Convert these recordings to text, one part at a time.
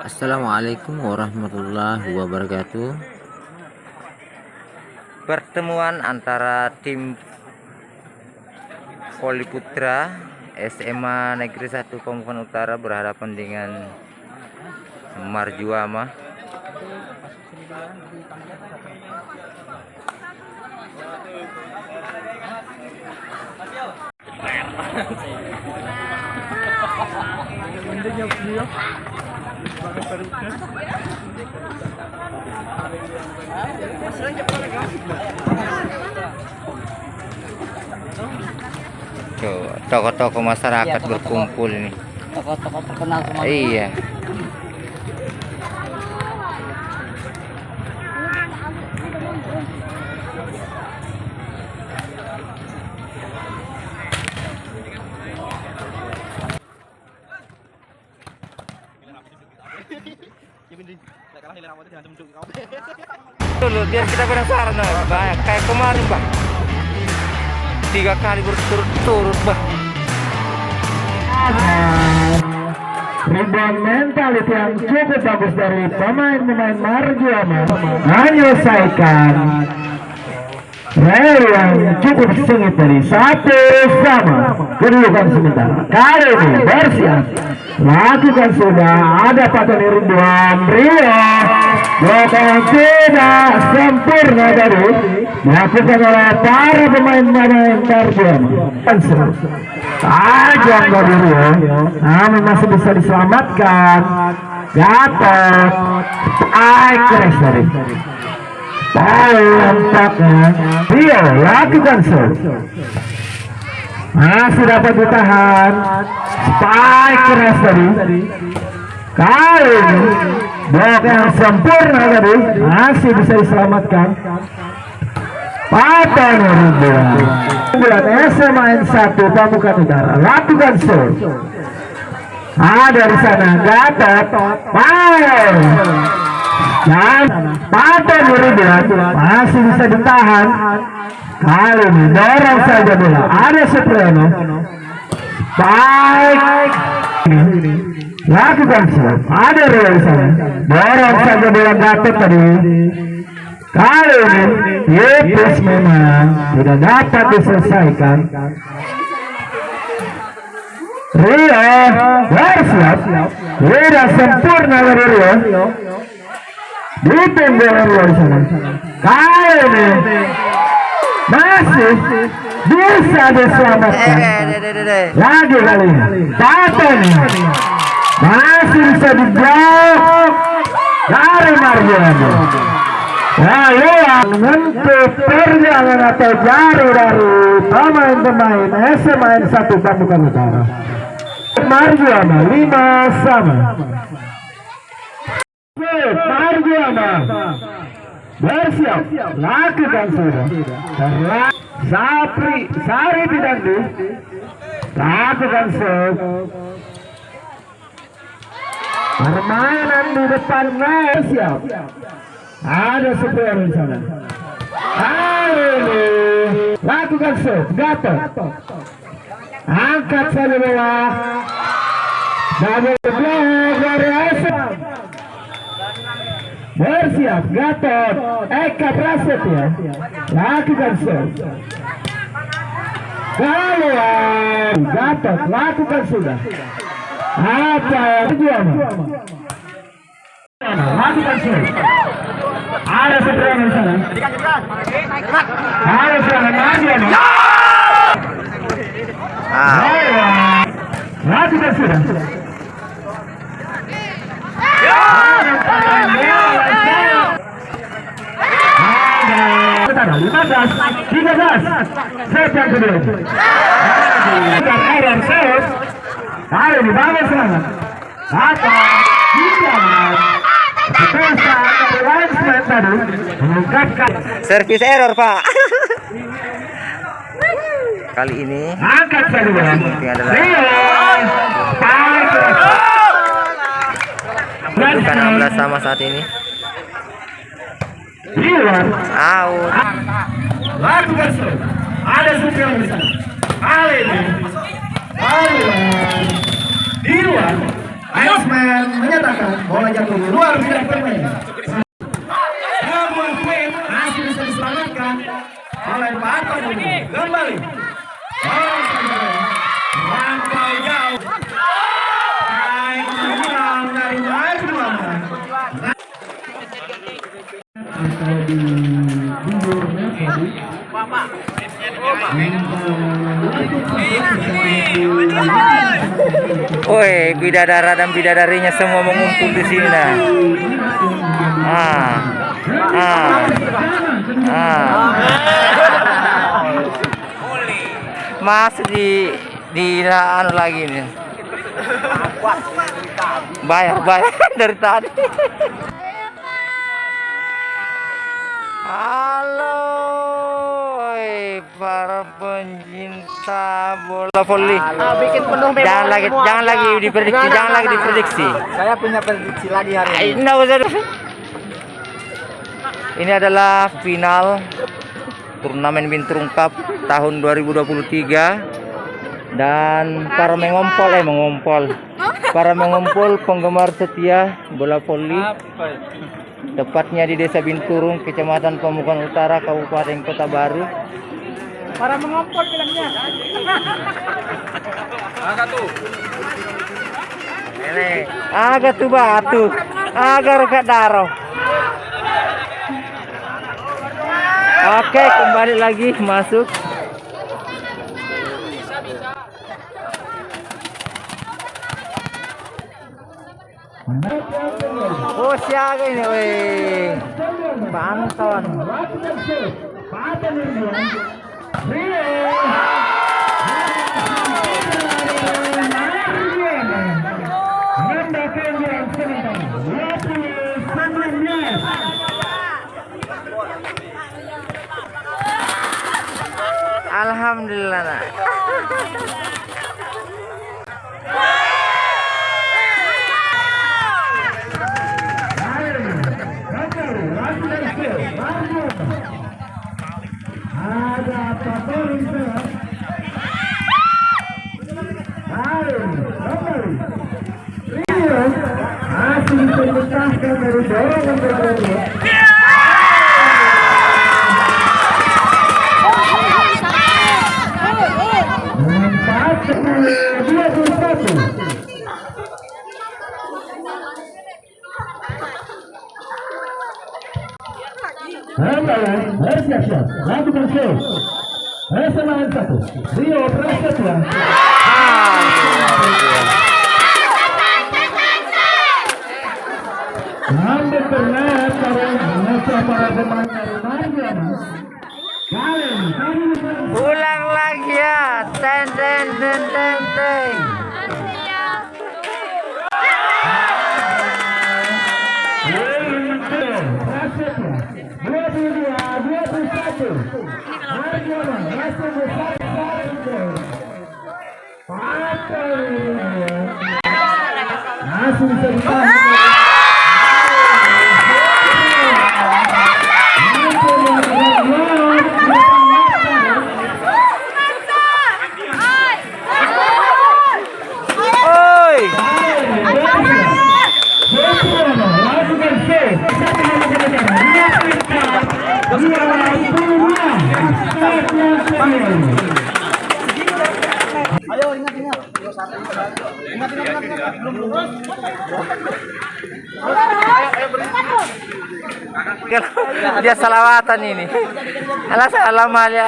Assalamualaikum warahmatullahi wabarakatuh. Pertemuan antara tim Poli Putra SMA Negeri 1 Pemukan Utara berhadapan dengan Marjuama tokoh-tokoh masyarakat iya, berkumpul ini. Tokoh-tokoh terkenal semua. Iya dulu biar kita penasaran banyak kayak kemarin bang. Tiga kali berturut-turut bang. Rebound mentality yang cukup bagus dari pemain-pemain Marjuama menyelesaikan. Rel yang cukup sengit dari satu sama. Kedudukan sementara kali ini bersiap lakukan sudah. Ada patah Ridwan Rio Bukan tidak sempurna dari dilakukan oleh para pemain-pemain Marjuama tajam dari Rio namun masih bisa diselamatkan. Gatot. Aikres dari tampaknya Rio lakukan show masih dapat ditahan. Spike keras tadi kali ini blok yang sempurna tadi. Masih bisa diselamatkan. Patah Nurubuan bulan SMA N1 Pamukan Utara lakukan show. Ada di sana Gatot. Fire dan pada Nurubuan masih bisa ditahan. Kali ini dorong saja bola. Ada Supremo baik. Lakukan show ada di sana dorong saja bola Gatot tadi Kali ini Yepes memang tidak dapat diselesaikan. Rio bersiap, tidak sempurna dari Rio. Ditunggu Rio di sana. Kali ini masih bisa diselamatkan. Lagi kali ini, Paten masih bisa diblok dari Margiano. Lalu menentu perjalanan atau jari dari pemain-pemain SMA 1 Pamukan Utara. Marjuana 5 sama. Marjuana bersiap lakukan sudah. Sapri Sari Pidandu lakukan sub. Permainan di depan siap. Ada supir di sana. Halo. Lakukan shoot. Gatot. Angkat saja bola. Double block dari Asam. Bersiap. Gatot. Eka Prasetya. Lakukan shoot. Keluar. Gatot. Lakukan sudah. Apa yang tujuan? Lakukan shoot. Ada seberang di sana. Ada serangan lagi. Mati dan sudah. Ada 15, 13, set yang kedua. Dan error set. Ayo dibangun. Servis error, Pak. Kali ini angkat Bukan 16 sama saat ini. Out. Ada supir di sana. Kali ini. Arilan di luar Iceman menyatakan bola jatuh luar bidang permainan. Namun Queen masih bisa diselamatkan oleh Pato kembali. Orang saja Rantau jauh. Atau di Woi, bidadara dan bidadarinya semua mengumpul di sini nah. Ah. Ah. Ah. Masuk di di anu lagi nih. Bayar, bayar dari tadi. Halo, para pencinta bola voli. bikin penuh memori Jangan lagi, semua. jangan lagi diprediksi, Jangan, jangan lagi jangan. diprediksi. Saya punya prediksi lagi hari ini. Nggak usah. Ini adalah final turnamen Binturung Cup tahun 2023 dan para mengompol eh mengompol para mengompol penggemar setia bola voli tepatnya di Desa Binturung Kecamatan Pamukan Utara Kabupaten Kota Baru Para mengompol bilangnya. ini. Agak tuh batu. Agar gak daro Oke kembali lagi masuk. Oh siaga ini weh. Banton Alhamdulillah dari dorongan berikutnya. Empat dua puluh satu. Hambalan, bersiap-siap, lakukan show. Kesamaan satu, Rio Prasetya. Ambil para pemain Ulang lagi ya Ten ten ten ten ten Masih bisa ditahan. Ayo ingat ingat. Dia salawatan ini Alah salam aja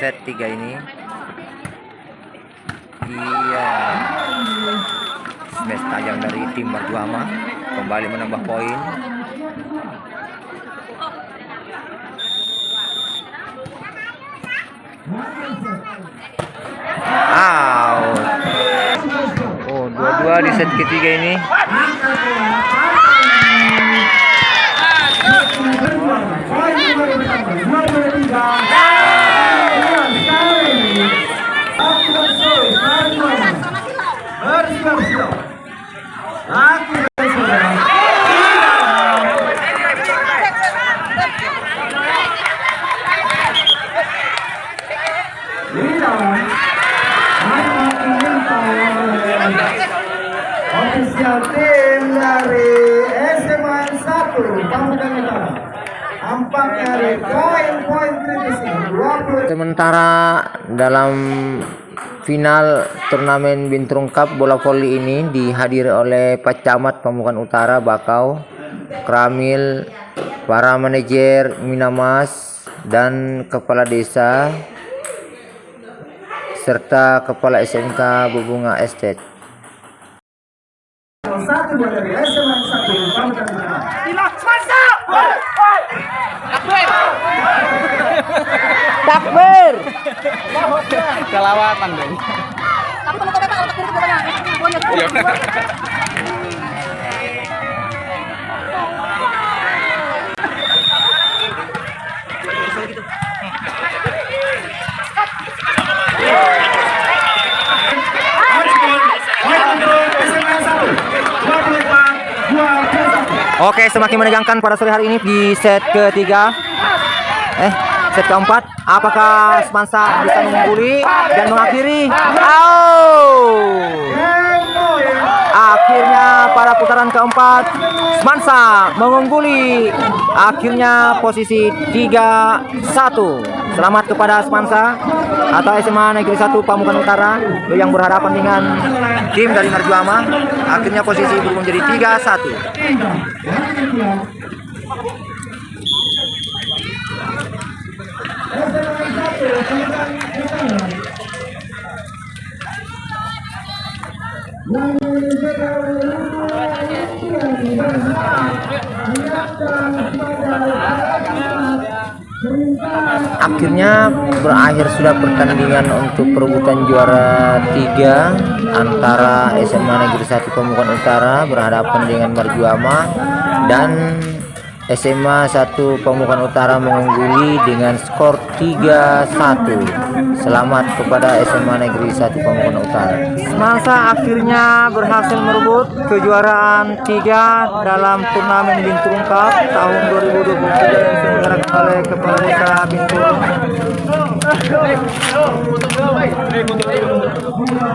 Set tiga ini Smash tajam dari tim Marjuama Kembali menambah poin Out. Oh, dua-dua di set ketiga ini. Ofisial tim dari SMA 1 Pamukan Utara Tampaknya dari poin-poin kritis Sementara dalam final turnamen Bintrung Cup bola voli ini dihadiri oleh Pak Camat Pamukan Utara Bakau, Kramil, para manajer Minamas dan kepala desa serta kepala SMK Bubunga Estate. Takbir! Kelawatan dong. SMA Oke, semakin menegangkan pada sore hari ini di set ketiga. Eh, set keempat. Apakah Semansa bisa mengungguli dan mengakhiri? Oh! Akhirnya pada putaran keempat, Semansa mengungguli. Akhirnya posisi 3-1. Selamat kepada Semansa atau SMA Negeri 1 Pamukan Utara yang berhadapan dengan tim dari Marjuama. Akhirnya posisi berubah menjadi 3-1. Akhirnya berakhir sudah pertandingan untuk perebutan juara 3 antara SMA Negeri 1 Pemukan Utara berhadapan dengan Marjuama dan SMA 1 Pemukan Utara mengungguli dengan skor 3-1. Selamat kepada SMA Negeri 1 Pemukan Utara. Masa akhirnya berhasil merebut kejuaraan 3 dalam turnamen Binturung Cup tahun 2023 yang diselenggarakan oleh Kepala Desa membawa resmi kita menang.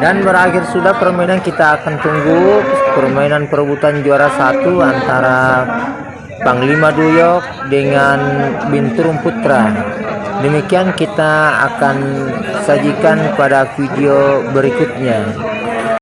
Dan berakhir sudah permainan kita akan tunggu permainan perebutan juara satu antara Panglima Duyok dengan Binturung Putra. Demikian kita akan sajikan pada video berikutnya.